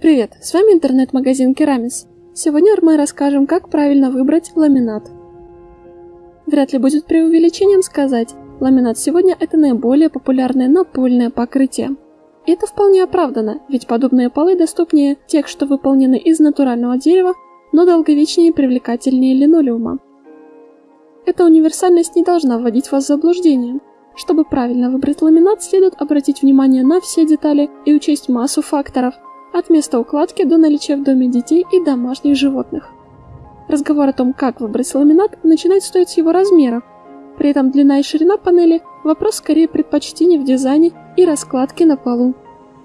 Привет, с вами интернет-магазин Керамис. Сегодня мы расскажем, как правильно выбрать ламинат. Вряд ли будет преувеличением сказать, ламинат сегодня это наиболее популярное напольное покрытие. Это вполне оправдано, ведь подобные полы доступнее тех, что выполнены из натурального дерева, но долговечнее и привлекательнее линолеума. Эта универсальность не должна вводить вас в заблуждение. Чтобы правильно выбрать ламинат, следует обратить внимание на все детали и учесть массу факторов, от места укладки до наличия в доме детей и домашних животных. Разговор о том, как выбрать ламинат, начинать стоит с его размеров. При этом длина и ширина панели – вопрос скорее предпочтений в дизайне и раскладке на полу.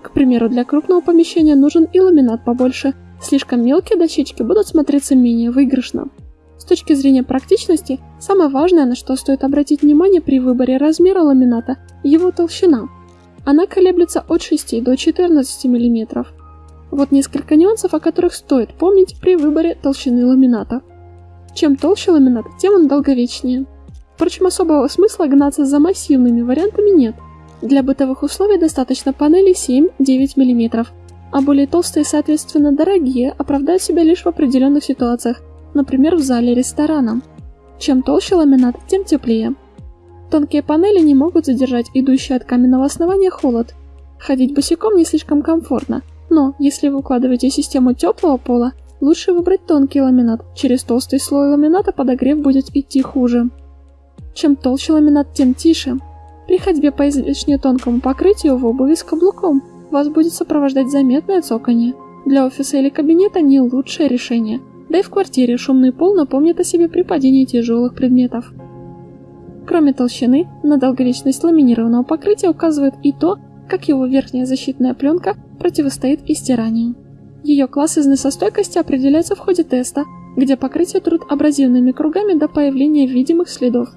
К примеру, для крупного помещения нужен и ламинат побольше, слишком мелкие дощечки будут смотреться менее выигрышно. С точки зрения практичности, самое важное, на что стоит обратить внимание при выборе размера ламината – его толщина. Она колеблется от 6 до 14 мм. Вот несколько нюансов, о которых стоит помнить при выборе толщины ламината. Чем толще ламинат, тем он долговечнее. Впрочем, особого смысла гнаться за массивными вариантами нет. Для бытовых условий достаточно панели 7-9 мм, а более толстые, соответственно, дорогие, оправдают себя лишь в определенных ситуациях – например, в зале ресторана. Чем толще ламинат, тем теплее. Тонкие панели не могут задержать идущий от каменного основания холод. Ходить босиком не слишком комфортно, но если вы укладываете систему теплого пола, лучше выбрать тонкий ламинат. Через толстый слой ламината подогрев будет идти хуже. Чем толще ламинат, тем тише. При ходьбе по излишне тонкому покрытию в обуви с каблуком вас будет сопровождать заметное цоканье. Для офиса или кабинета не лучшее решение – да и в квартире шумный пол напомнит о себе при падении тяжелых предметов. Кроме толщины, на долговечность ламинированного покрытия указывает и то, как его верхняя защитная пленка противостоит истиранию. Ее класс износостойкости определяется в ходе теста, где покрытие трут абразивными кругами до появления видимых следов.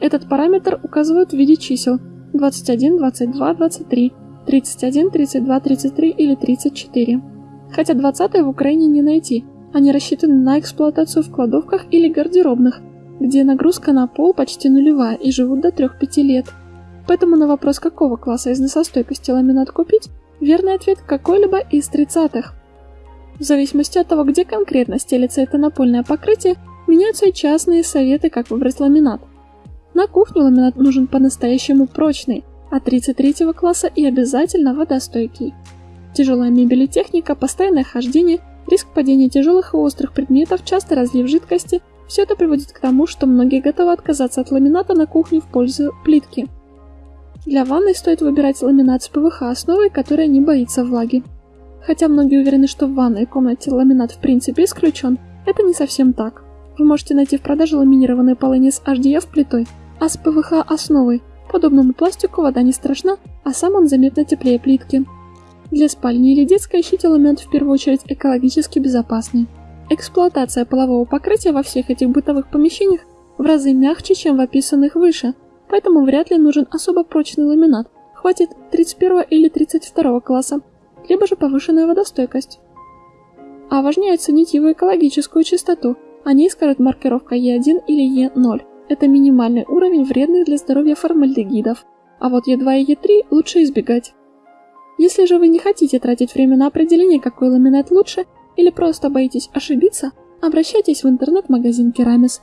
Этот параметр указывают в виде чисел 21, 22, 23, 31, 32, 33 или 34. Хотя 20 в Украине не найти, они рассчитаны на эксплуатацию в кладовках или гардеробных, где нагрузка на пол почти нулевая и живут до 3-5 лет. Поэтому на вопрос, какого класса износостойкости ламинат купить, верный ответ какой-либо из 30-х. В зависимости от того, где конкретно стелится это напольное покрытие, меняются и частные советы, как выбрать ламинат. На кухню ламинат нужен по-настоящему прочный, а 33 класса и обязательно водостойкий. Тяжелая мебель и техника, постоянное хождение Риск падения тяжелых и острых предметов, часто разлив жидкости – все это приводит к тому, что многие готовы отказаться от ламината на кухню в пользу плитки. Для ванной стоит выбирать ламинат с ПВХ основой, которая не боится влаги. Хотя многие уверены, что в ванной комнате ламинат в принципе исключен, это не совсем так. Вы можете найти в продаже ламинированные полы не с HDF плитой, а с ПВХ основой. Подобному пластику вода не страшна, а сам он заметно теплее плитки. Для спальни или детской ищите ламинат в первую очередь экологически безопасный. Эксплуатация полового покрытия во всех этих бытовых помещениях в разы мягче, чем в описанных выше, поэтому вряд ли нужен особо прочный ламинат, хватит 31 или 32 класса, либо же повышенная водостойкость. А важнее оценить его экологическую чистоту, о ней скажет маркировка Е1 или Е0. Это минимальный уровень вредных для здоровья формальдегидов, а вот Е2 и Е3 лучше избегать. Если же вы не хотите тратить время на определение, какой ламинат лучше, или просто боитесь ошибиться, обращайтесь в интернет-магазин Керамис.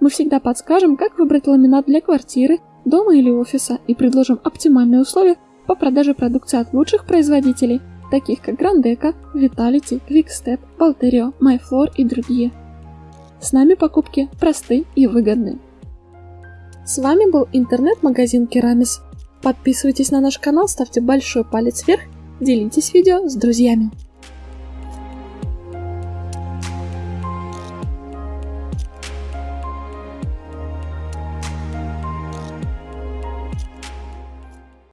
Мы всегда подскажем, как выбрать ламинат для квартиры, дома или офиса и предложим оптимальные условия по продаже продукции от лучших производителей, таких как Грандека, Vitality, Quickstep, Balterio, MyFloor и другие. С нами покупки просты и выгодны. С вами был интернет-магазин Керамис. Подписывайтесь на наш канал, ставьте большой палец вверх, делитесь видео с друзьями.